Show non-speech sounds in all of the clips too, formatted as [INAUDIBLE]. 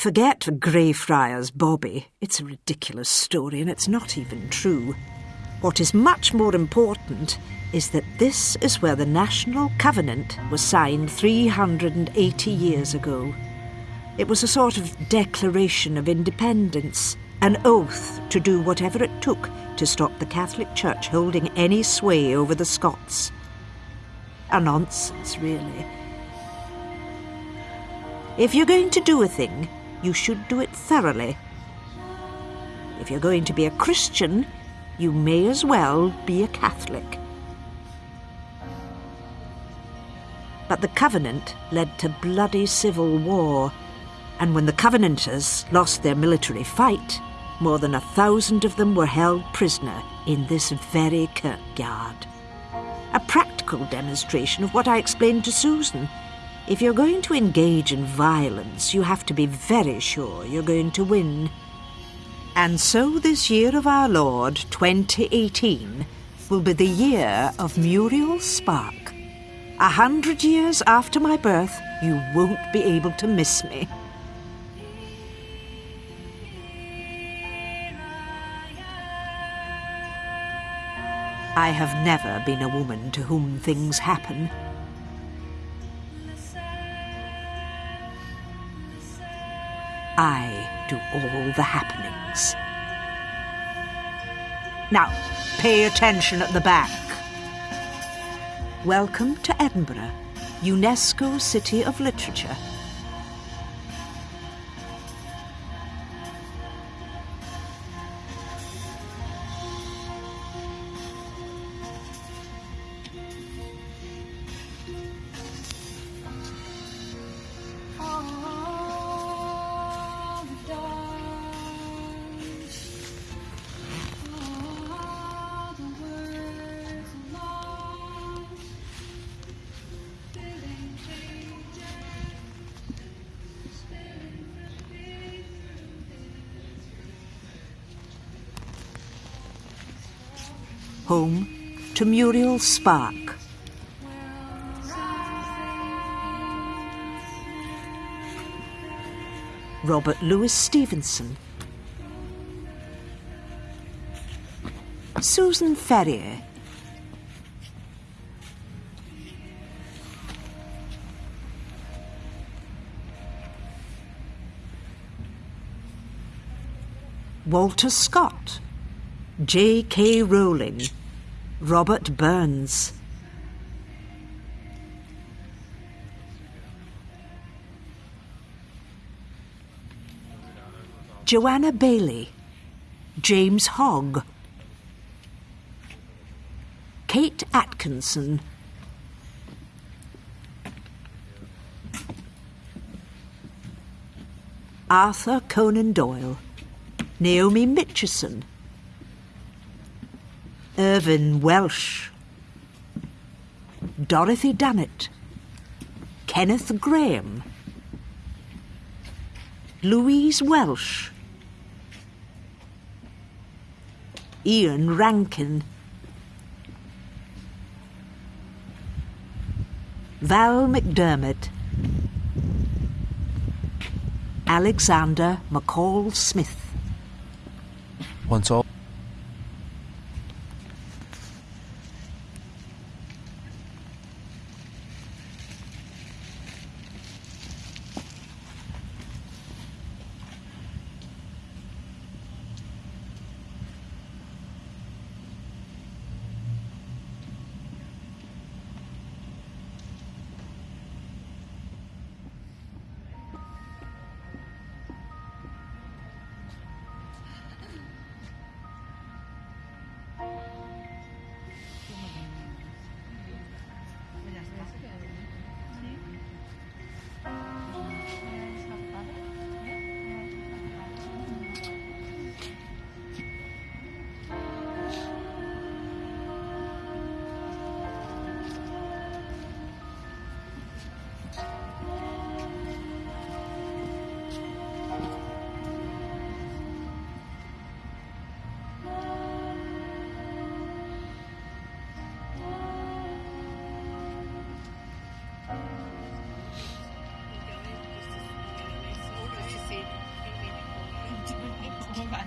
Forget Greyfriars Bobby. It's a ridiculous story and it's not even true. What is much more important is that this is where the National Covenant was signed 380 years ago. It was a sort of declaration of independence, an oath to do whatever it took to stop the Catholic Church holding any sway over the Scots. A nonsense, really. If you're going to do a thing, you should do it thoroughly. If you're going to be a Christian, you may as well be a Catholic. But the Covenant led to bloody civil war, and when the Covenanters lost their military fight, more than a thousand of them were held prisoner in this very kirkyard. A practical demonstration of what I explained to Susan. If you're going to engage in violence, you have to be very sure you're going to win. And so this year of our Lord, 2018, will be the year of Muriel Spark. A hundred years after my birth, you won't be able to miss me. I have never been a woman to whom things happen. I do all the happenings. Now, pay attention at the back. Welcome to Edinburgh, UNESCO City of Literature. Home to Muriel Spark. Robert Louis Stevenson. Susan Ferrier. Walter Scott. J.K. Rowling. Robert Burns. Joanna Baillie, James Hogg. Kate Atkinson. Arthur Conan Doyle. Naomi Mitchison. Irvine Welsh, Dorothy Dunnett, Kenneth Grahame, Louise Welsh, Ian Rankin, Val McDermid, Alexander McCall Smith. Once all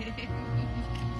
kidding. [LAUGHS]